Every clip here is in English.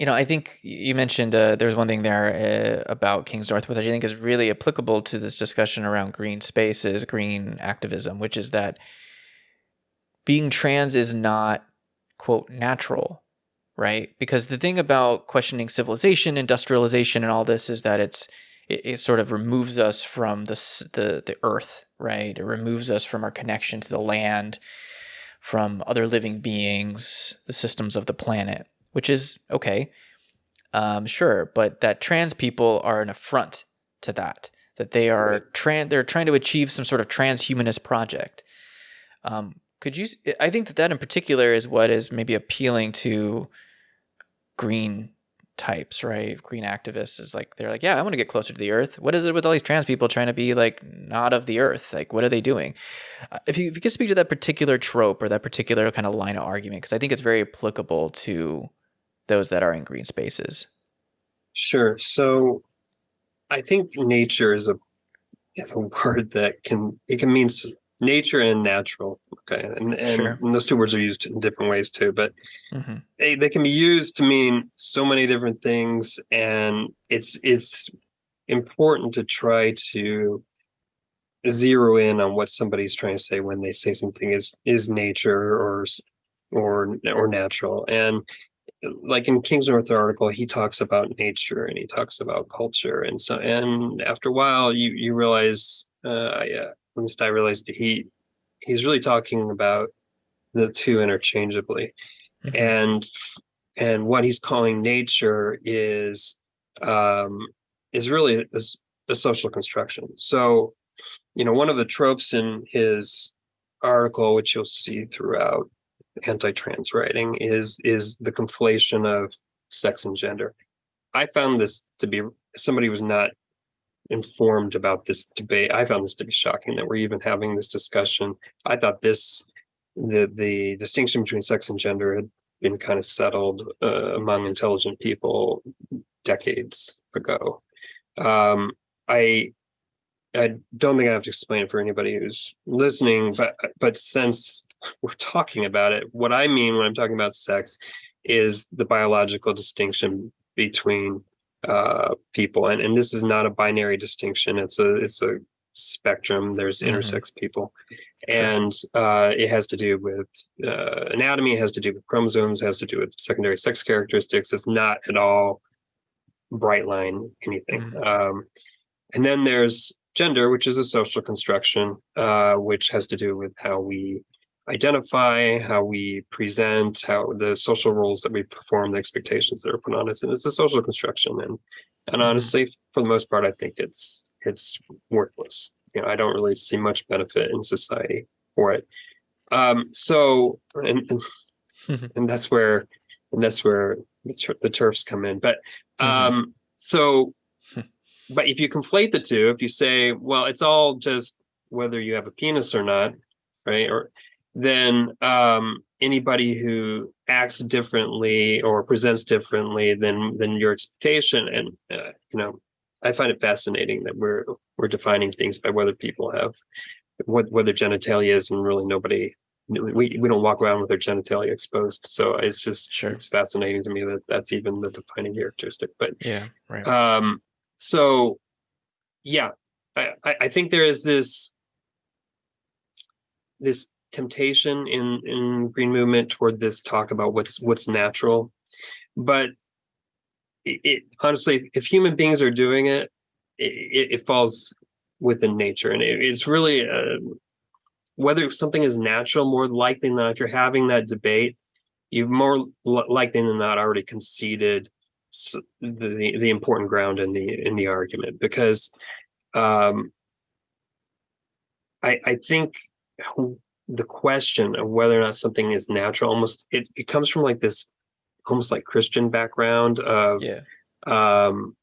you know, I think you mentioned uh, there's one thing there uh, about Kingsnorth, which I think is really applicable to this discussion around green spaces, green activism, which is that being trans is not quote natural, right? Because the thing about questioning civilization, industrialization, and all this is that it's it, it sort of removes us from the the the earth, right? It removes us from our connection to the land, from other living beings, the systems of the planet which is okay, um, sure, but that trans people are an affront to that. That they are right. trans, they're trying to achieve some sort of transhumanist project. Um, could you? I think that that in particular is what is maybe appealing to green types, right? Green activists is like they're like, yeah, I want to get closer to the earth. What is it with all these trans people trying to be like not of the earth? Like, what are they doing? Uh, if you if you could speak to that particular trope or that particular kind of line of argument, because I think it's very applicable to those that are in green spaces? Sure. So I think nature is a is a word that can it can mean nature and natural. Okay. And, and, sure. and those two words are used in different ways too, but mm-hmm. they, they can be used to mean so many different things. And it's it's important to try to zero in on what somebody's trying to say when they say something is is nature or or or natural. And like in Kingsnorth article, he talks about nature and he talks about culture, and so and after a while, you you realize, uh, yeah, at least I realized he he's really talking about the two interchangeably, mm-hmm. and and what he's calling nature is um, is really a, a social construction. So, you know, one of the tropes in his article, which you'll see throughout anti-trans writing is is the conflation of sex and gender. I found this to be somebody was not informed about this debate. I found this to be shocking that we're even having this discussion. I thought this the the distinction between sex and gender had been kind of settled uh, among intelligent people decades ago. Um, I I don't think I have to explain it for anybody who's listening, but but since we're talking about it, what I mean when I'm talking about sex is the biological distinction between uh, people, and and this is not a binary distinction. It's a it's a spectrum. There's mm-hmm. intersex people, and uh, it has to do with uh, anatomy. It has to do with chromosomes. It has to do with secondary sex characteristics. It's not at all bright line anything. Mm-hmm. Um, and then there's gender, which is a social construction, uh, which has to do with how we identify, how we present, how the social roles that we perform, the expectations that are put on us, and it's a social construction. And and mm-hmm. honestly, for the most part, I think it's it's worthless. You know, I don't really see much benefit in society for it. Um, so, and and, and that's where and that's where the, the TERFs come in. But mm-hmm. um, mm-hmm. so but if you conflate the two, if you say, well, it's all just whether you have a penis or not, right? Or then um, anybody who acts differently or presents differently than than your expectation, and uh, you know, I find it fascinating that we're we're defining things by whether people have what whether genitalia is, and really nobody we we don't walk around with our genitalia exposed. So it's just sure. it's fascinating to me that that's even the defining characteristic. But yeah, right. Um, so yeah I, I think there is this this temptation in in green movement toward this talk about what's what's natural. But it, it honestly if human beings are doing it it, it falls within nature. And it, it's really uh, whether something is natural more likely than not if you're having that debate you've more likely than not already conceded the the important ground in the in the argument because um, I I think the question of whether or not something is natural almost it, it comes from like this almost like Christian background of yeah. um,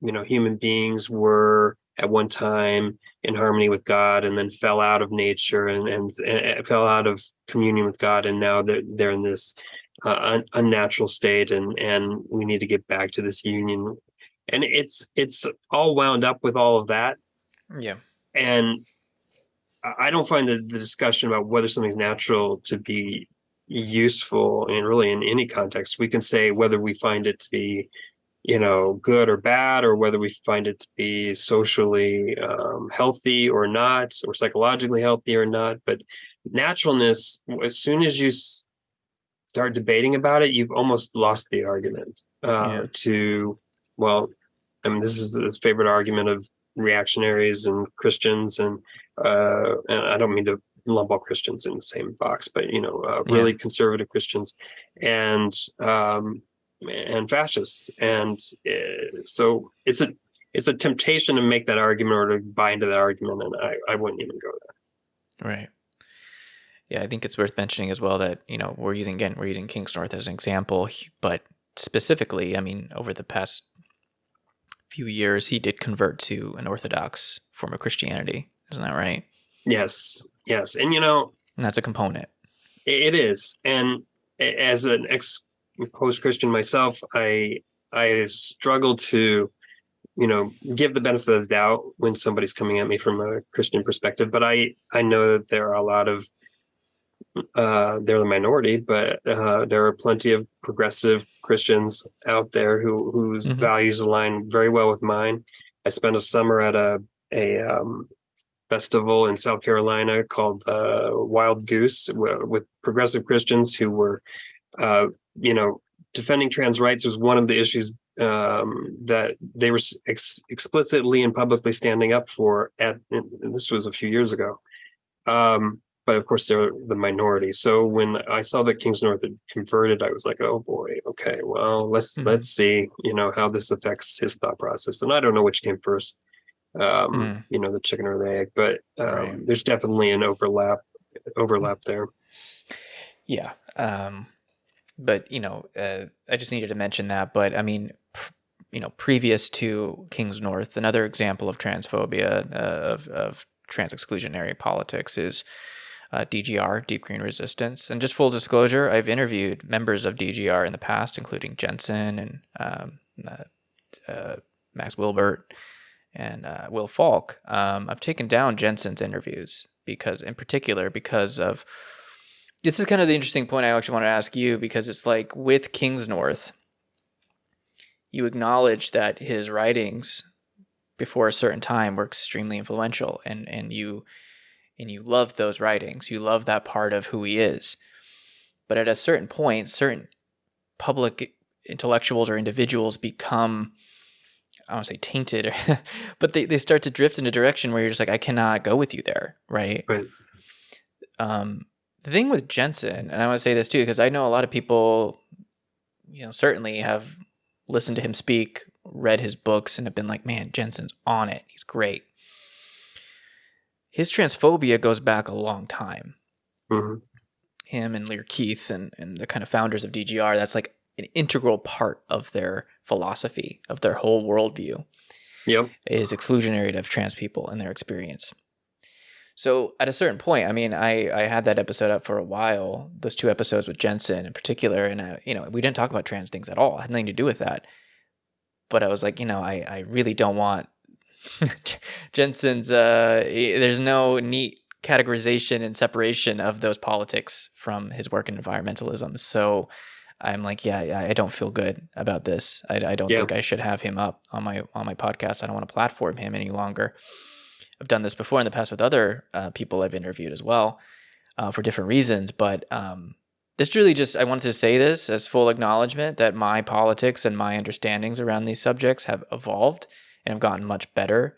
you know human beings were at one time in harmony with God and then fell out of nature and, and, and fell out of communion with God and now they're they're in this uh, unnatural state and and we need to get back to this union and it's it's all wound up with all of that yeah and i don't find the, the discussion about whether something's natural to be useful and really in any context. We can say whether we find it to be, you know, good or bad, or whether we find it to be socially um, healthy or not, or psychologically healthy or not. But naturalness, as soon as you start debating about it, you've almost lost the argument uh, yeah. to, well, I mean, this is the favorite argument of reactionaries and Christians, and uh, and I don't mean to lump all Christians in the same box, but you know, uh, really yeah. conservative Christians and um, and fascists, and uh, so it's a it's a temptation to make that argument or to buy into that argument, and I I wouldn't even go there. Right. Yeah, I think it's worth mentioning as well that you know we're using again we're using Kingsnorth as an example, but specifically, I mean, over the past few years, he did convert to an Orthodox form of Christianity. Isn't that right? Yes, yes, and you know and that's a component. It is, and as an ex post Christian myself, I I struggle to you know give the benefit of the doubt when somebody's coming at me from a Christian perspective, but I I know that there are a lot of uh, they're the minority, but uh, there are plenty of progressive Christians out there who whose mm-hmm. values align very well with mine. I spent a summer at a a um, festival in South Carolina called uh, Wild Goose with progressive Christians who were, uh, you know, defending trans rights was one of the issues um, that they were ex- explicitly and publicly standing up for. At this was a few years ago. Um, but of course they're the minority. So when I saw that Kingsnorth had converted, I was like, oh boy, okay, well let's mm-hmm. let's see, you know, how this affects his thought process. And I don't know which came first, um, mm. you know, the chicken or the egg, but um, right. there's definitely an overlap overlap there. Yeah, um, but you know, uh, I just needed to mention that. But I mean, pr- you know, previous to Kingsnorth, another example of transphobia uh, of of trans exclusionary politics is uh, DGR, Deep Green Resistance. And just full disclosure, I've interviewed members of DGR in the past, including Jensen and um, uh, uh, Max Wilbert and uh, Will Falk. Um, I've taken down Jensen's interviews because, in particular, because of this is kind of the interesting point I actually want to ask you because it's like with Kingsnorth, you acknowledge that his writings before a certain time were extremely influential and and you and you love those writings. You love that part of who he is. But at a certain point, certain public intellectuals or individuals become I don't want to say tainted, but they, they start to drift in a direction where you're just like, I cannot go with you there, right? Right. Um, the thing with Jensen, and I want to say this too, because I know a lot of people, you know, certainly have listened to him speak, read his books, and have been like, man, Jensen's on it. He's great his transphobia goes back a long time. Mm-hmm. Him and Lierre Keith and, and the kind of founders of DGR, that's like an integral part of their philosophy, of their whole worldview. Yep. Is exclusionary of trans people and their experience. So at a certain point, I mean, I, I had that episode up for a while, those two episodes with Jensen in particular, and I, you know, we didn't talk about trans things at all. It had nothing to do with that. But I was like, you know, I, I really don't want Jensen's uh, there's no neat categorization and separation of those politics from his work in environmentalism. So I'm like, yeah, I don't feel good about this. I, I don't yeah. think I should have him up on my on my podcast. I don't want to platform him any longer. I've done this before in the past with other uh, people I've interviewed as well uh, for different reasons, but um, this really just I wanted to say this as full acknowledgement that my politics and my understandings around these subjects have evolved and have gotten much better.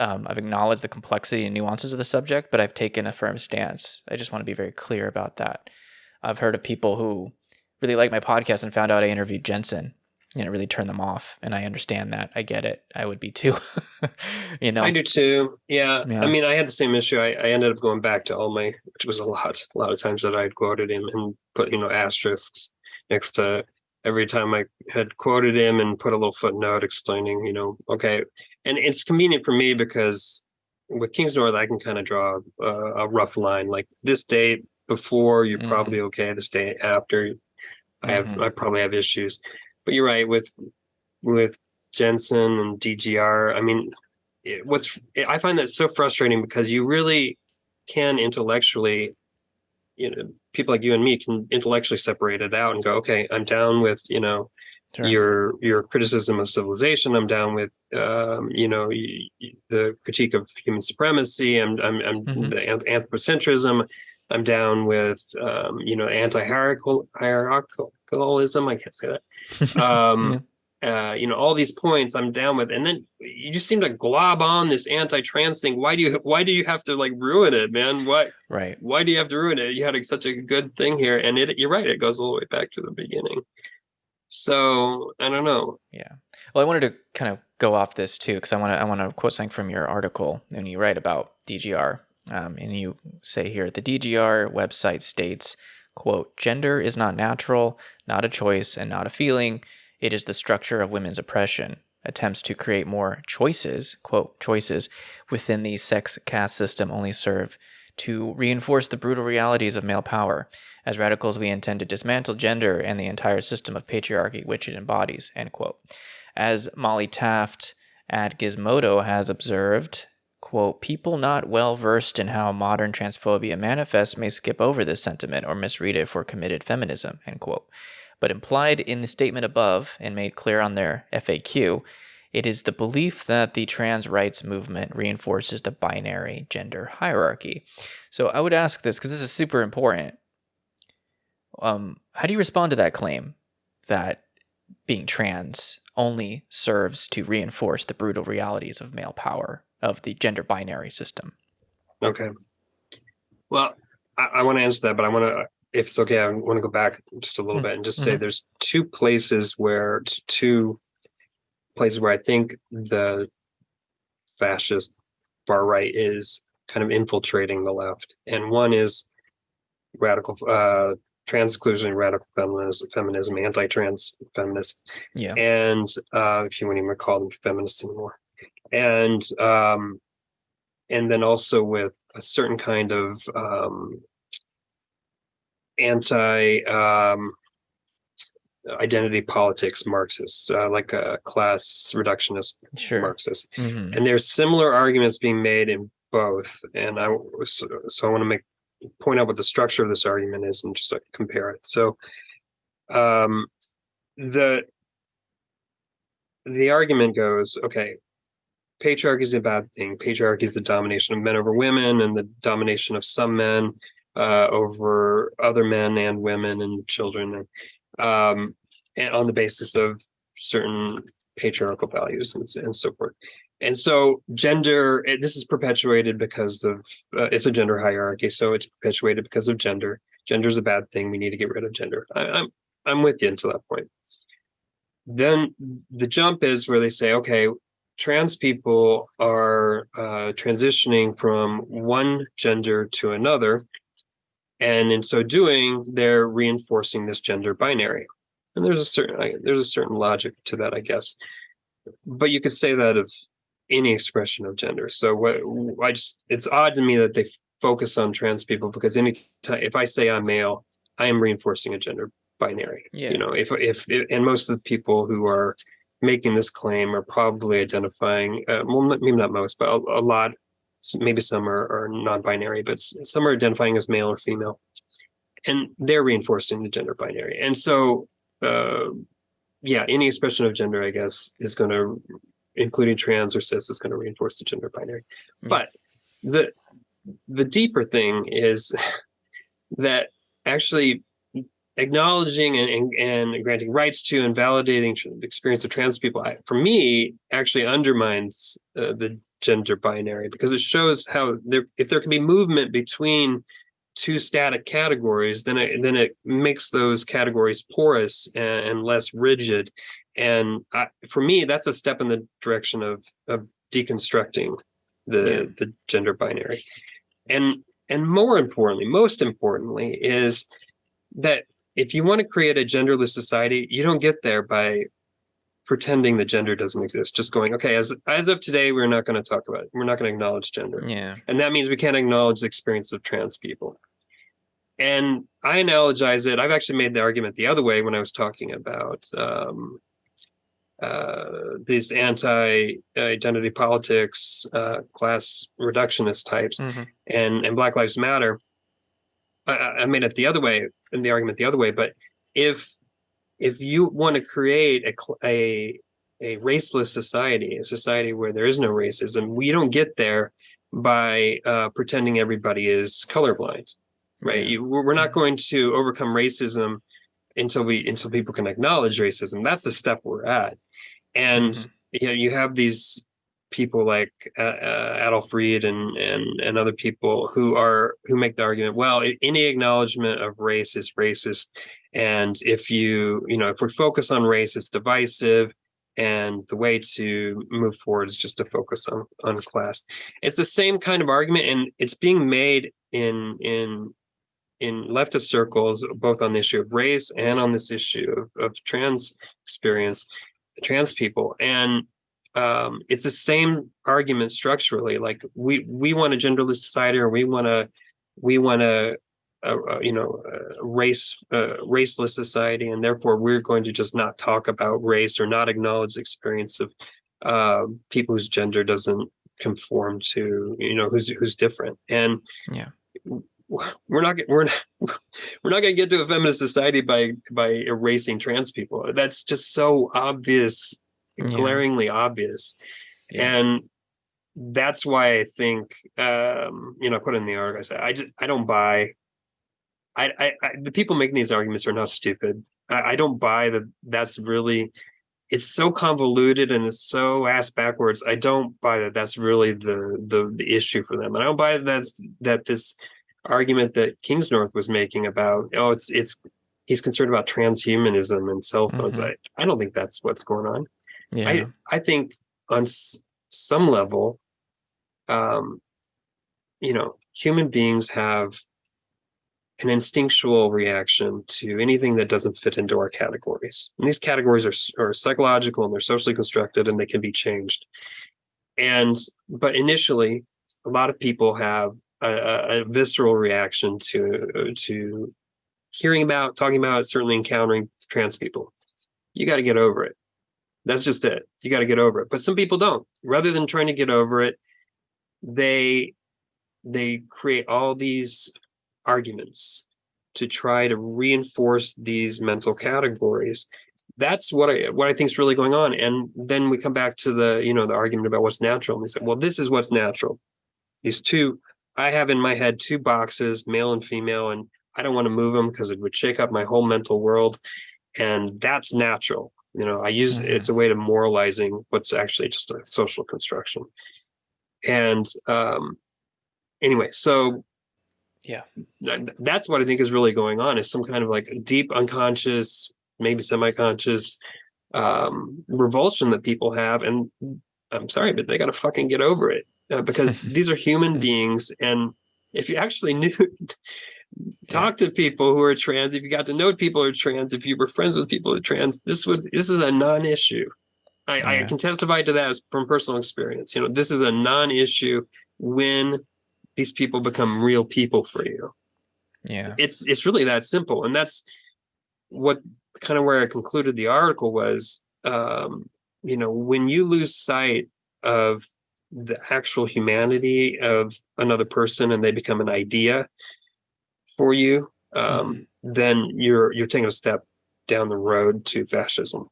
Um, I've acknowledged the complexity and nuances of the subject, but I've taken a firm stance. I just want to be very clear about that. I've heard of people who really like my podcast and found out I interviewed Jensen and it really turned them off. And I understand that. I get it. I would be too. you know, I do too. Yeah. yeah. I mean, I had the same issue. I, I, ended up going back to all my, which was a lot, a lot of times that I'd quoted him and put, you know, asterisks next to every time I had quoted him and put a little footnote explaining, you know, okay. And it's convenient for me because with Kingsnorth, I can kind of draw a, a, rough line like this date before, you're mm-hmm. probably okay. This day after, I have, mm-hmm. I probably have issues. But you're right with, with Jensen and DGR. I mean, it, what's, I find that so frustrating because you really can intellectually you know people like you and me can intellectually separate it out and go okay i'm down with you know sure. your your criticism of civilization. I'm down with um, you know the critique of human supremacy. I'm i'm, I'm mm-hmm. the anthropocentrism. I'm down with um, you know anti-hierarchical hierarchicalism i can't say that. Um, yeah uh, you know, all these points I'm down with, and then you just seem to glob on this anti-trans thing. Why do you why do you have to like ruin it, man? Why right? Why do you have to ruin it? You had a, such a good thing here, and it you're right, it goes all the way back to the beginning. So I don't know. Yeah. Well, I wanted to kind of go off this too, because I want to I want to quote something from your article, and you write about DGR, um, and you say here the DGR website states, "quote Gender is not natural, not a choice, and not a feeling." It is the structure of women's oppression. Attempts to create more choices, quote, choices, within the sex caste system only serve to reinforce the brutal realities of male power. As radicals, we intend to dismantle gender and the entire system of patriarchy which it embodies, end quote. As Molly Taft at Gizmodo has observed, quote, people not well versed in how modern transphobia manifests may skip over this sentiment or misread it for committed feminism, end quote. But implied in the statement above and made clear on their FAQ, it is the belief that the trans rights movement reinforces the binary gender hierarchy. So I would ask this because this is super important. Um, how do you respond to that claim that being trans only serves to reinforce the brutal realities of male power of the gender binary system? Okay. Well, I, I want to answer that, but I want to if it's okay, I want to go back just a little mm-hmm. bit and just say mm-hmm. there's two places where two places where I think the fascist far right is kind of infiltrating the left, and one is radical uh, trans exclusion, radical feminism, feminism, anti-trans feminists, yeah, and uh, if you wouldn't even call them feminists anymore, and um, and then also with a certain kind of um, anti um, identity politics Marxists, uh, like a class reductionist sure. Marxist. Mm-hmm. And there's similar arguments being made in both. And I was, so I want to make point out what the structure of this argument is and just compare it. So um, the the argument goes, okay, patriarchy is a bad thing. Patriarchy is the domination of men over women and the domination of some men uh, over other men and women and children, and, um, and on the basis of certain patriarchal values and, and so forth. And so, gender eh, this is perpetuated because of uh, it's a gender hierarchy, so it's perpetuated because of gender. Gender is a bad thing. We need to get rid of gender. I, I'm I'm with you until that point. Then the jump is where they say, okay, trans people are uh, transitioning from one gender to another and in so doing they're reinforcing this gender binary. And there's a certain there's a certain logic to that i guess. But you could say that of any expression of gender. So what i just it's odd to me that they focus on trans people because any time if i say i'm male i am reinforcing a gender binary. Yeah. you know if, if if and most of the people who are making this claim are probably identifying uh, well maybe not most but a, a lot maybe some are, are non-binary, but some are identifying as male or female, and they're reinforcing the gender binary. And so, uh, yeah, any expression of gender, I guess, is going to, including trans or cis, is going to reinforce the gender binary. Mm-hmm. But the the deeper thing is that actually acknowledging and, and, and, granting rights to and validating the experience of trans people, I, for me, actually undermines uh, the gender binary because it shows how there if there can be movement between two static categories then it then it makes those categories porous and, and less rigid and I, for me that's a step in the direction of of deconstructing the yeah. the gender binary and and more importantly most importantly is that if you want to create a genderless society you don't get there by pretending that gender doesn't exist just going okay as as of today we're not going to talk about it. We're not going to acknowledge gender. Yeah. And that means we can't acknowledge the experience of trans people. And i analogize it i've actually made the argument the other way when i was talking about um, uh, these anti-identity politics uh, class reductionist types mm-hmm. and and black lives matter. I, I made it the other way in the argument the other way, but if if you want to create a, a a raceless society, a society where there is no racism, we don't get there by uh, pretending everybody is colorblind, right? You, we're not going to overcome racism until we until people can acknowledge racism. That's the step we're at, and mm -hmm. you know you have these people like uh, uh, Adolph Reed and and and other people who are who make the argument. Well, any acknowledgement of race is racist, and if you you know if we focus on race, it's divisive. And the way to move forward is just to focus on on class. It's the same kind of argument, and it's being made in in in leftist circles, both on the issue of race and on this issue of, of trans experience, trans people. And um, it's the same argument structurally. Like we we want a genderless society, or we want to we want a, a, a, you know a race raceless society, and therefore we're going to just not talk about race or not acknowledge the experience of uh, people whose gender doesn't conform to you know who's who's different. And yeah, we're not we're not we're not going to get to a feminist society by by erasing trans people. That's just so obvious glaringly obvious. Yeah. And that's why I think, um, you know, I put in the article, I said, I just, I don't buy, I, I, I the people making these arguments are not stupid. I, I don't buy that that's really, it's so convoluted and it's so ass backwards. I don't buy that that's really the, the, the issue for them. And I don't buy that that's, that this argument that Kingsnorth was making about, oh, it's, it's, he's concerned about transhumanism and cell phones. Mm -hmm. I, I don't think that's what's going on. Yeah. I, I think on some level, um, you know, human beings have an instinctual reaction to anything that doesn't fit into our categories. And these categories are, are psychological and they're socially constructed and they can be changed. And, but initially, a lot of people have a, a visceral reaction to, to hearing about, talking about, certainly encountering trans people. You got to get over it. That's just it. You got to get over it. But some people don't. Rather than trying to get over it, they they create all these arguments to try to reinforce these mental categories. That's what I what I think is really going on. And then we come back to the you know the argument about what's natural. And they say, well, this is what's natural. These two, I have in my head two boxes, male and female, and I don't want to move them because it would shake up my whole mental world. And that's natural. You know, I use mm -hmm. it's a way to moralizing what's actually just a social construction. And um, anyway, so yeah, that's what I think is really going on is some kind of like deep unconscious, maybe semi-conscious um, revulsion that people have. And I'm sorry, but they got to fucking get over it uh, because these are human beings. And if you actually knew, talk to people who are trans if you got to know people who are trans if you were friends with people who are trans this was this is a non-issue I, yeah. I can testify to that from personal experience you know this is a non-issue when these people become real people for you yeah it's it's really that simple and that's what kind of where i concluded the article was um you know when you lose sight of the actual humanity of another person and they become an idea for you, um, mm-hmm. then you're you're taking a step down the road to fascism.